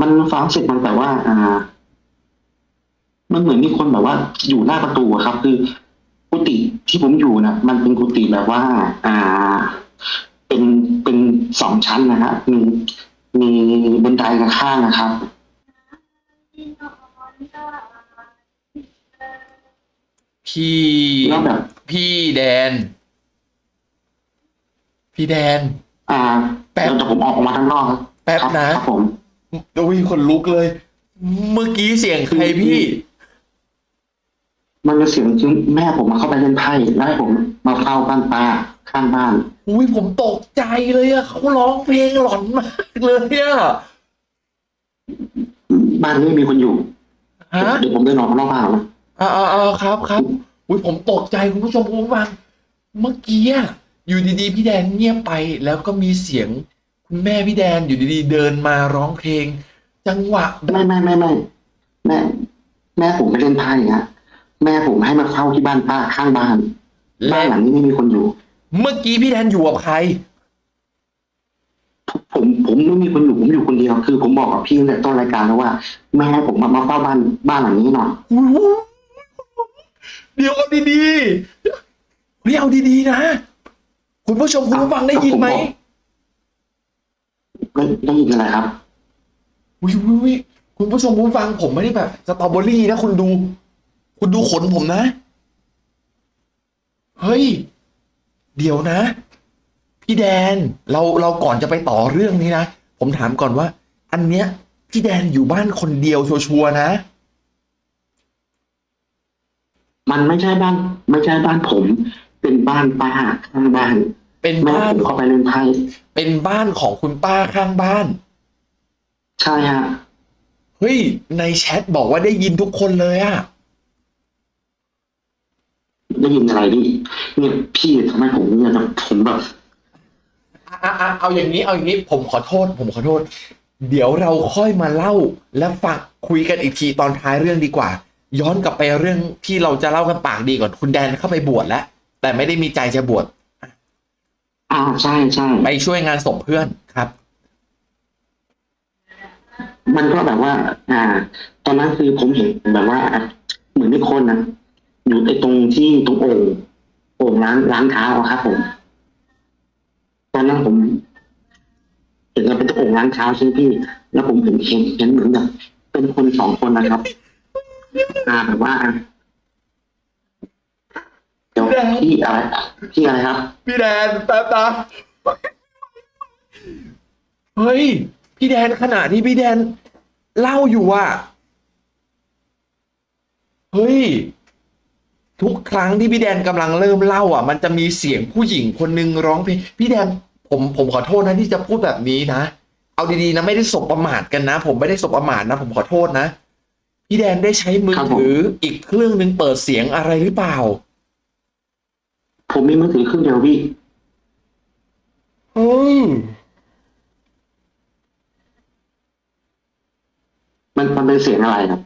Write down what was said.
มันฟ้องเสร็จมันแต่ว่า อ่า มันเหมือนมีคนแบบว่า อยู่หน้าประตูอะครับ คือกุฏิที่ผมอยู่นะมันเป็นกุฏิแบบว่า อ่า เป็นเป็นสองชั้นนะฮะมีมีบันไดข้างๆนะครับ พี่แล้วแบบ พี่แดน พี่แดน อ่าแป๊บ เดี๋ยวผมออกมาข้างนอกครับแป๊บครับนะ ครับผม โอ้ยคนลุกเลย เมื่อกี้เสียงใครพี่ มันเป็นเสียงที่แม่ผมมาเข้าไปเล่นไพ่แล้วให้ผมมาเฝ้าบ้านป้าข้างบ้าน อุ้ยผมตกใจเลยอะเขาร้องเพลงหลอนมากเลยอะบ้านนี้ไม่มีคนอยู่ฮะเดี๋ยวผมเดินออกมานอกบ้านนะอ่าอ่าอ่าครับครับอุ้ยผมตกใจคุณผู้ชมคุณผู้ฟังเมื่อกี้อะอยู่ดีๆพี่แดนเงียบไปแล้วก็มีเสียง คุณแม่พี่แดนอยู่ดีๆ เดินมาร้องเพลง จังหวะแบบไม่ไม่ไม่ไม่แม่แม่ผมไม่เล่นไพ่ฮะแม่ผมให้มาเข้าที่บ้านป้าข้างบ้านบ้าและนหลังนี้ไม่มีคนอยู่ เมื่อกี้พี่แดนอยู่กับใคร ผมผมไม่มีคนอยู่ผมอยู่คนเดียว คือ ผมบอกกับพี่ตั้งแต่ต้นรายการแล้วว่า แม่ให้ผมมามาเฝ้าบ้านบ้านหลังนี้หน่อยเดี๋ยวเอาดีๆเฮ้ยเอาดีๆนะ คุณผู้ชมคุณผู้ฟังได้ยินไหม ได้ได้ยินอะไรครับวิววิววิคุณผู้ชมคุณผู้ฟังผมไม่ได้แบบสตรอเบอรี่นะคุณดู คุณดูขนผมนะ เฮ้ย เดี๋ยวนะ พี่แดนเราเราก่อนจะไปต่อเรื่องนี้นะ ผมถามก่อนว่า อันเนี้ย พี่แดนอยู่บ้านคนเดียวชัวร์ๆนะ มันไม่ใช่บ้าน ไม่ใช่บ้านผม เป็นบ้านป้าข้างบ้าน เป็นแม่บ้าน ผมเข้าไปเล่นไพ่เป็นบ้านของคุณป้าข้างบ้าน ใช่ฮะ เฮ้ย ในแชทบอกว่าได้ยินทุกคนเลยอะได้ยินอะไรพี่เนี่ยพี่ทำไมผมเนี่ยแบบผมแบบอะอะเอาอย่างนี้ เอาอย่างนี้ ผมขอโทษ ผมขอโทษ เดี๋ยวเราค่อยมาเล่า และฝากคุยกันอีกทีตอนท้ายเรื่องดีกว่า ย้อนกลับไปเรื่องที่เราจะเล่ากันปากดีก่อน คุณแดนเข้าไปบวชแล้ว แต่ไม่ได้มีใจจะบวช อ่าใช่ใช่ไปช่วยงานศพเพื่อนครับ มันก็แบบว่า อ่า ตอนนั้นคือผมเห็นแบบว่า เหมือนมีคนนะอยู่ไอ้ตรงที่ตรงโอ่งโอ่งล้างล้างเท้าอะครับผม ตอนนั้นผมเห็นว่าเป็นโอ่งล้างเท้าใช่ไหมพี่ แล้วผมเห็นเห็นเห็นเหมือนแบบเป็นคนสองคนนะครับ อ่าแบบว่า เดี๋ยวพี่อะไรพี่อะไรครับ พี่แดนแป๊บนะเฮ้ย พี่แดนขณะที่พี่แดนเล่าอยู่อะเฮ้ย ทุกครั้งที่พี่แดนกำลังเริ่มเล่า อะ มันจะมีเสียงผู้หญิงคนนึงร้องเพลงพี่แดนผมผมขอโทษนะที่จะพูดแบบนี้นะ เอาดีๆนะไม่ได้สบประมาทกันนะ ผมไม่ได้สบประมาทนะ ผมขอโทษนะ พี่แดนได้ใช้มือครับผมถืออีกเครื่องหนึ่งเปิดเสียงอะไรหรือเปล่า ผมมีมือถือเครื่องเดียวพี่เฮ้ยมันมันเป็นเสียงอะไรครับ